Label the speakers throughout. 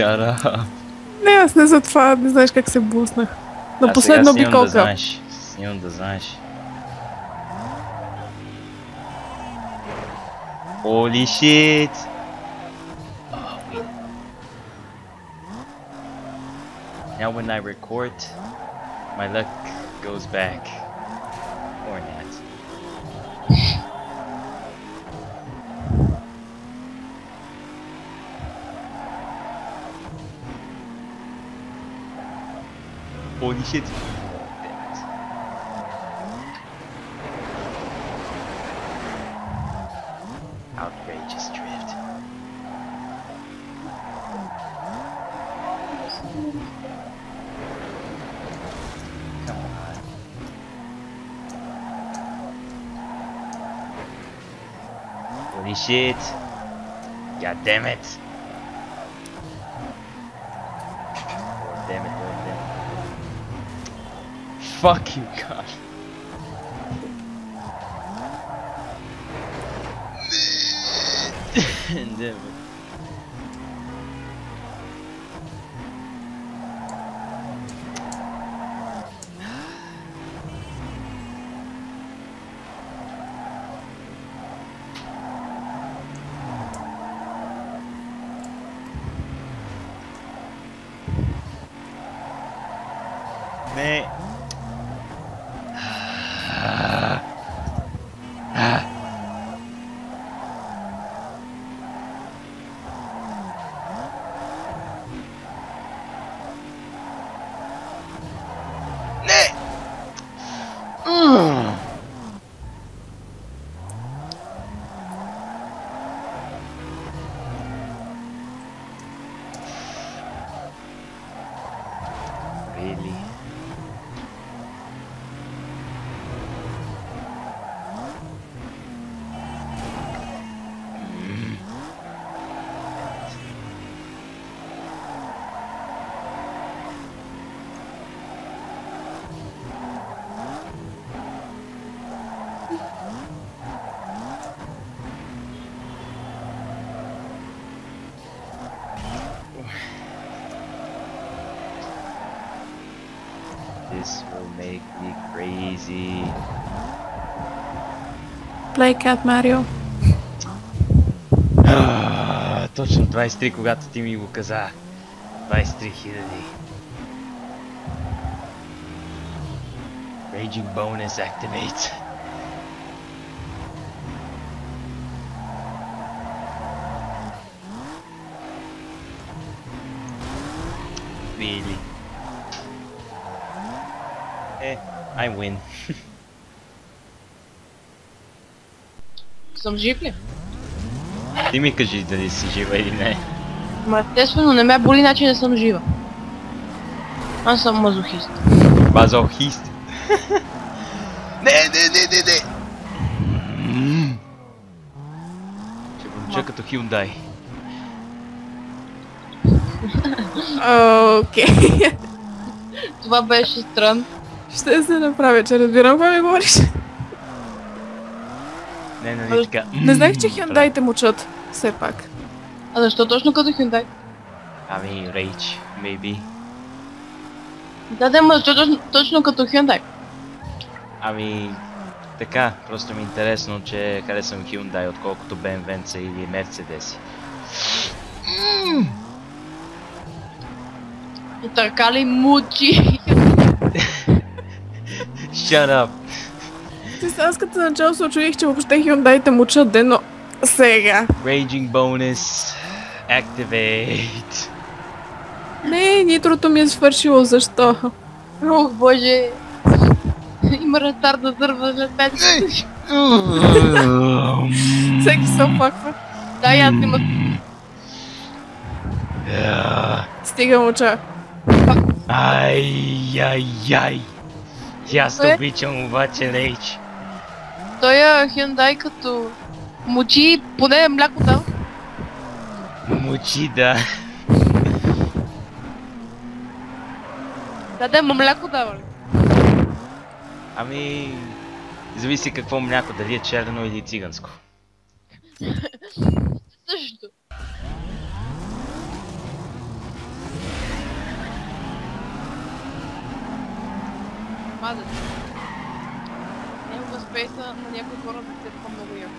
Speaker 1: Shut up.
Speaker 2: Не, аз не за това, не знаеш как се буснах. На
Speaker 1: А
Speaker 2: последна
Speaker 1: сега снимам да
Speaker 2: обиколка.
Speaker 1: знаеш. Снимам да знаеш. Holy shit! Oh, wait. Now when I record, my luck goes back. Or not. Holy shit! Outrageous drift. Come on. Holy shit. God damn it. Oh, damn it, oh, damn it. Fuck you, God. damn it. Really? make me crazy.
Speaker 2: Play Cat Mario.
Speaker 1: А, Точно 23, когато ти ми го каза. 23 хиляди. Raging bonus activate. Really? Eh, I win.
Speaker 3: Съм жив ли?
Speaker 1: Ти ми кажи дали си жива или не.
Speaker 3: Ма естествено не ме боли, значи не съм жива. Аз съм мазохист.
Speaker 1: Базохист. не, не, не, не, не. Ще помча като Hyundai.
Speaker 2: Окей.
Speaker 3: Това беше странно.
Speaker 2: Ще се направя, че разбирам какво ми говориш.
Speaker 1: Не, нали така.
Speaker 2: Не знаех, че хюндаите мучат. Все пак.
Speaker 3: А защо точно като Hyundai?
Speaker 1: Ами, Rage, maybe.
Speaker 3: Да, да, ма защо точно, точно като Hyundai?
Speaker 1: Ами, така, просто ми е интересно, че харесвам Hyundai, отколкото BMW или Mercedes.
Speaker 3: И така ли мучи?
Speaker 1: Shut up!
Speaker 2: Ти аз като начало се очудих, че въобще хюндаите мучат ден, но сега.
Speaker 1: Raging bonus activate.
Speaker 2: Не, нитрото ми е свършило, защо?
Speaker 3: Ох, боже. Има ретард да дърва след 5
Speaker 2: Всеки се оплаква.
Speaker 3: Да, и аз има...
Speaker 1: Yeah.
Speaker 2: Стига муча.
Speaker 1: Ай, ай, ай. И аз
Speaker 3: Кое?
Speaker 1: обичам обаче Rage.
Speaker 3: Той е Hyundai като... Мучи, поне мляко дал.
Speaker 1: Мучи, да.
Speaker 3: Да, да, ма мляко дава ли?
Speaker 1: Ами, зависи какво мляко, дали е черно или циганско.
Speaker 3: мазат. Някога спейса на някои хора да се по-много яко.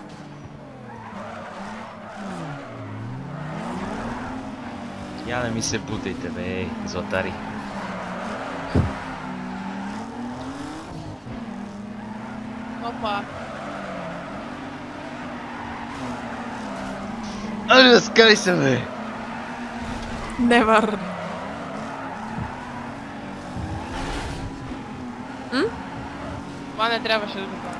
Speaker 1: Я не ми се бутайте, бе, златари.
Speaker 3: Опа.
Speaker 1: Аре, разкай се, бе!
Speaker 2: Never.
Speaker 3: Това не трябваше да го правя.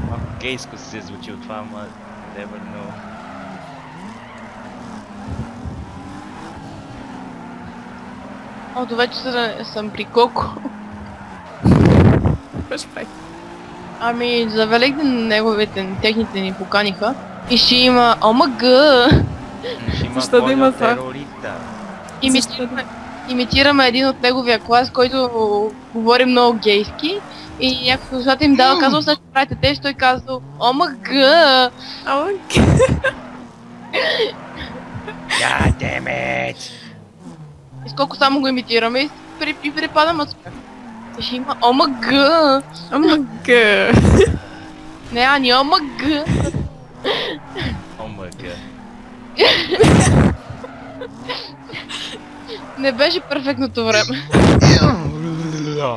Speaker 1: Малко гейско се звучи това, ама never know.
Speaker 3: О, до вече са- съм при Коко.
Speaker 2: Прави.
Speaker 3: Ами, за Великден неговите, техните ни поканиха. И ще има ОМГ.
Speaker 2: Защо да има това?
Speaker 3: Имитираме, имитираме един от неговия клас, който говори много гейски. И някакъв слушател им дава, казал, сега ще правите тест, той казал, ОМГ.
Speaker 2: Ама,
Speaker 1: God damn it!
Speaker 3: И сколко само го имитираме и, при, и припадам от ще има ОМГ.
Speaker 2: га.
Speaker 3: Не, Ани, ОМГ.
Speaker 1: О май гад.
Speaker 3: Не беше перфектното време.
Speaker 1: Добре.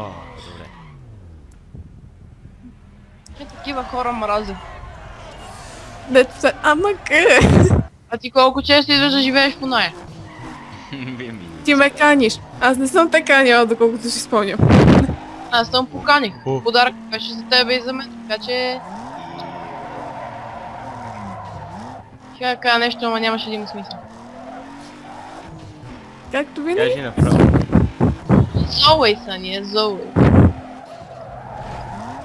Speaker 3: Е, такива хора мразя.
Speaker 2: Дето са, ама га.
Speaker 3: А ти колко често идваш да живееш по нея?
Speaker 2: Ти ме каниш. Аз не съм те канила, доколкото си спомням.
Speaker 3: Аз съм поканих. Подарък беше за тебе и за мен, така че... Ще да кажа нещо, ама нямаше да има смисъл.
Speaker 2: Както винаги.
Speaker 1: Кажи направо.
Speaker 3: Ани, as always.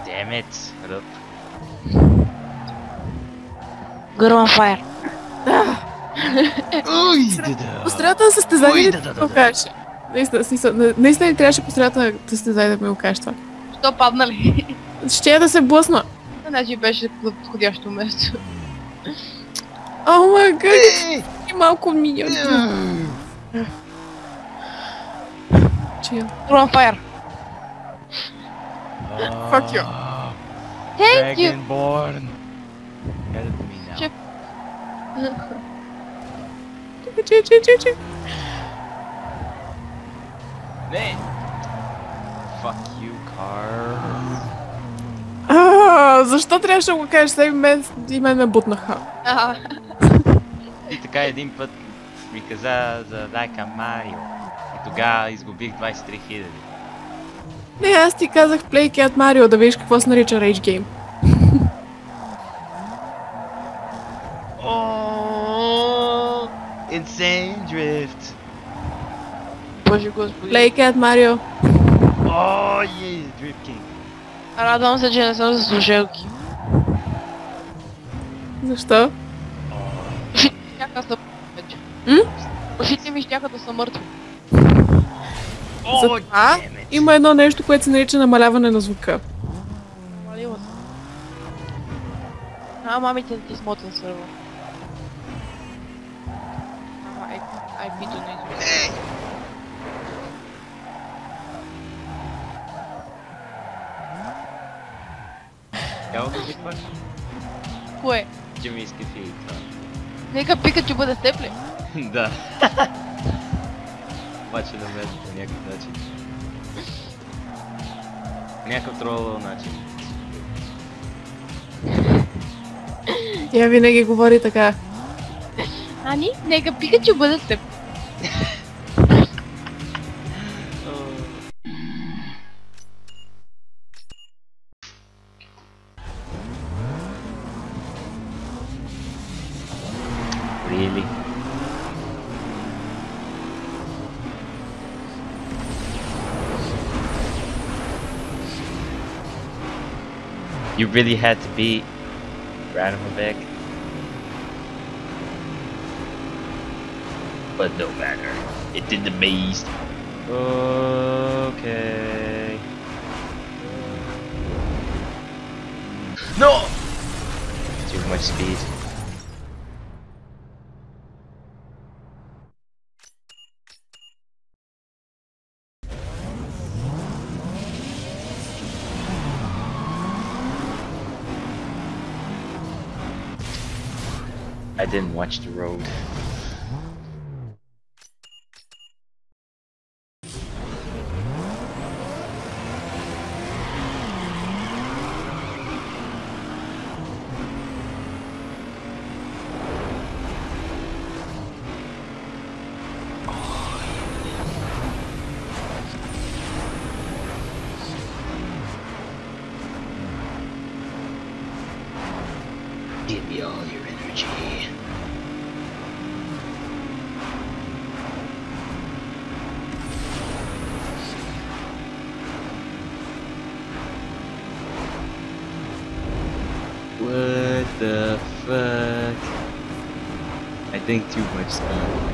Speaker 1: Damn it, ръб.
Speaker 3: On fire.
Speaker 1: Уй, да
Speaker 2: По средата на състезание
Speaker 1: да,
Speaker 2: да,
Speaker 1: да,
Speaker 2: да,
Speaker 1: да,
Speaker 2: го кажеш? Наистина, смисъл, на- наистина ли трябваше по средата на състезание да ми го кажеш това?
Speaker 3: Що падна ли?
Speaker 2: Ще я да се блъсна.
Speaker 3: Значи беше подходящо место.
Speaker 2: О май гад, и малко миньон. Чил.
Speaker 3: Girl on fire.
Speaker 2: Fuck you.
Speaker 3: Thank you.
Speaker 1: Dragonborn. Help me now.
Speaker 2: Чи.
Speaker 1: Не! Fuck you, car.
Speaker 2: А, защо трябваше да го кажеш? Сега и мен, и мен ме бутнаха.
Speaker 3: А,
Speaker 1: И така един път ми каза за Лайка Марио. Тогава изгубих 23 хиляди.
Speaker 2: Не, аз ти казах Play Cat Mario, да видиш какво се нарича Rage Game.
Speaker 1: О, Insane Drift.
Speaker 3: Боже господи.
Speaker 2: Play Cat Mario.
Speaker 1: О, е, Drift King.
Speaker 3: Радвам се, че не съм за слушалки.
Speaker 2: Защо?
Speaker 3: Щяха са вече.
Speaker 2: М?
Speaker 3: Ушите ми щяха да са мъртви.
Speaker 1: О, damn it.
Speaker 2: има едно нещо, което се нарича намаляване на звука.
Speaker 3: А, мамите да ти смотен сървър. Ама, ай, пито не извиня.
Speaker 1: Няма да викваш?
Speaker 3: Кое?
Speaker 1: Че ми иска фи това.
Speaker 3: Нека Пикачу бъде с теб ли?
Speaker 1: Да. Обаче да влезе по някакъв начин. Някакъв тролъл начин.
Speaker 2: Тя винаги говори така.
Speaker 3: Ани, нека Пикачу бъде с
Speaker 1: You really had to beat Radomovic? But no matter. It did the beast. Okay. No! Too much speed. I didn't watch the road. Give me all your energy. What the fuck? I think too much stuff.